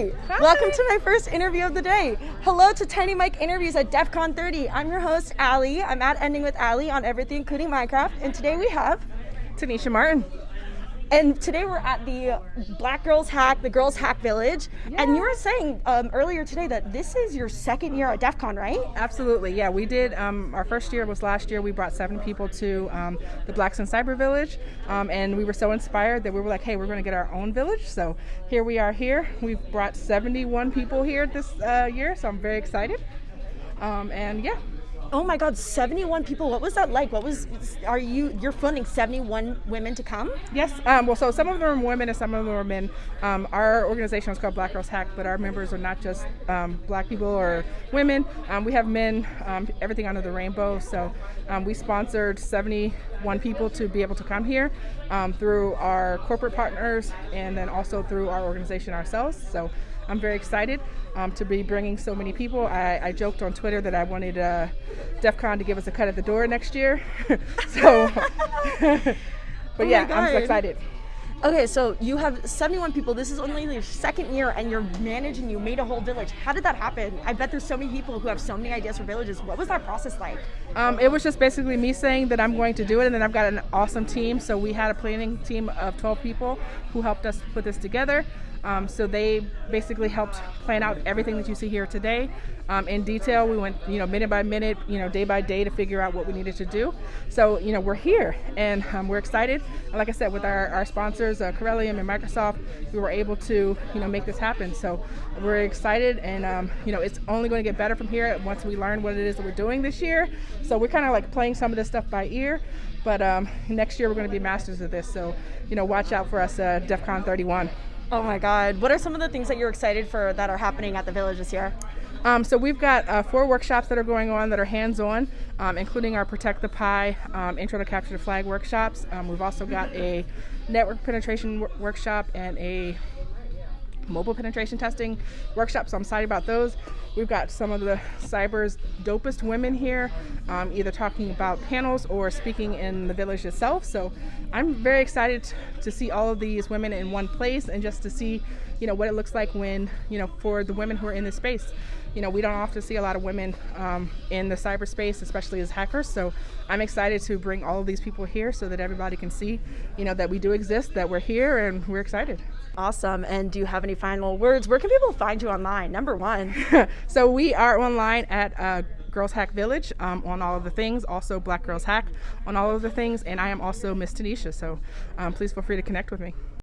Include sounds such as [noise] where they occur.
Welcome to my first interview of the day. Hello to Tiny Mike Interviews at DEF CON 30. I'm your host, Allie. I'm at Ending with Allie on everything, including Minecraft. And today we have Tennisha Martin. And today we're at the Black Girls Hack, the Girls Hack Village. Yeah. And you were saying um, earlier today that this is your second year at DEF CON, right? Absolutely, yeah. We did, um, our first year was last year. We brought seven people to um, the Blacks in Cyber Village. Um, and we were so inspired that we were like, hey, we're going to get our own village. So here we are here. We've brought 71 people here this uh, year, so I'm very excited. Um, and yeah, Oh my God, 71 people. What was that like? What was, are you, you're funding 71 women to come? Yes. Um, well, so some of them are women and some of them are men. Um, our organization is called Black Girls Hack, but our members are not just um, black people or women. Um, we have men, um, everything under the rainbow. So um, we sponsored 71 people to be able to come here through our corporate partners and then also through our organization ourselves. So I'm very excited um, to be bringing so many people. I, I, joked on Twitter that I wanted uh, DEF CON to give us a cut at the door next year. [laughs] so, [laughs] but oh yeah, I'm so excited. Okay, so you have 71 people. This is only your second year, and you're managing. You made a whole village. How did that happen? I bet there's so many people who have so many ideas for villages. What was that process like? Um, it was just basically me saying that I'm going to do it, and then I've got an awesome team. So we had a planning team of 12 people who helped us put this together. Um, so they basically helped plan out everything that you see here today um, in detail. We went, you know, minute by minute, you know, day by day to figure out what we needed to do. So, you know, we're here and um, we're excited. like I said, with our, our sponsors, uh, Corellium and Microsoft, we were able to, you know, make this happen. So we're excited and, um, you know, it's only going to get better from here once we learn what it is that we're doing this year. So we're kind of like playing some of this stuff by ear. But um, next year we're going to be masters of this. So, you know, watch out for us at DEF CON 31. Oh my God. What are some of the things that you're excited for that are happening at the village this year? Um, so we've got uh, four workshops that are going on that are hands-on, um, including our Protect the Pie, um, Intro to Capture the Flag workshops. Um, we've also got a network penetration workshop and a mobile penetration testing workshop, so I'm excited about those. We've got some of the cyber's dopest women here, um, either talking about panels or speaking in the village itself. So I'm very excited to see all of these women in one place and just to see, you know, what it looks like when, you know, for the women who are in this space you know, we don't often see a lot of women um, in the cyberspace, especially as hackers. So I'm excited to bring all of these people here so that everybody can see, you know, that we do exist, that we're here, and we're excited. Awesome. And do you have any final words? Where can people find you online? Number one. [laughs] so we are online at uh, Girls Hack Village um, on all of the things. Also Black Girls Hack on all of the things. And I am also Miss Tennisha. So um, please feel free to connect with me.